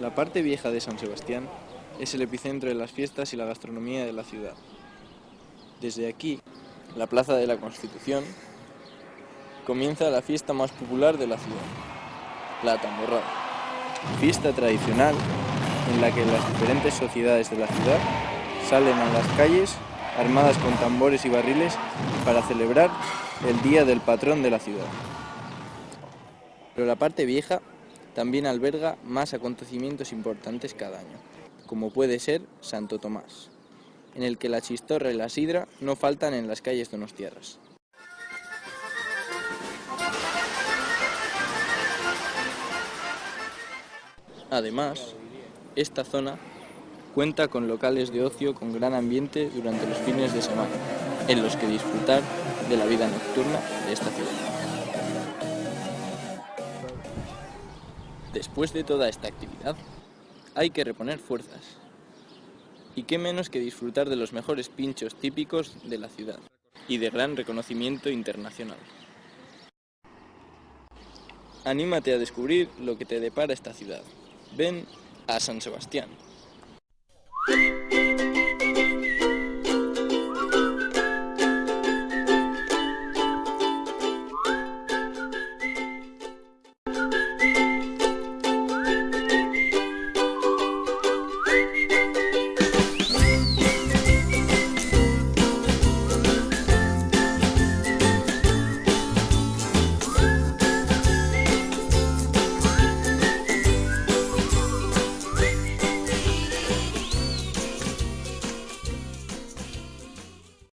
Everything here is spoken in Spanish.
La parte vieja de San Sebastián es el epicentro de las fiestas y la gastronomía de la ciudad. Desde aquí, la Plaza de la Constitución, comienza la fiesta más popular de la ciudad, la tamborrada. Fiesta tradicional en la que las diferentes sociedades de la ciudad salen a las calles armadas con tambores y barriles para celebrar el día del patrón de la ciudad. Pero la parte vieja también alberga más acontecimientos importantes cada año, como puede ser Santo Tomás, en el que la chistorra y la sidra no faltan en las calles donostiarras. Además, esta zona cuenta con locales de ocio con gran ambiente durante los fines de semana, en los que disfrutar de la vida nocturna de esta ciudad. Después de toda esta actividad, hay que reponer fuerzas. Y qué menos que disfrutar de los mejores pinchos típicos de la ciudad y de gran reconocimiento internacional. Anímate a descubrir lo que te depara esta ciudad. Ven a San Sebastián.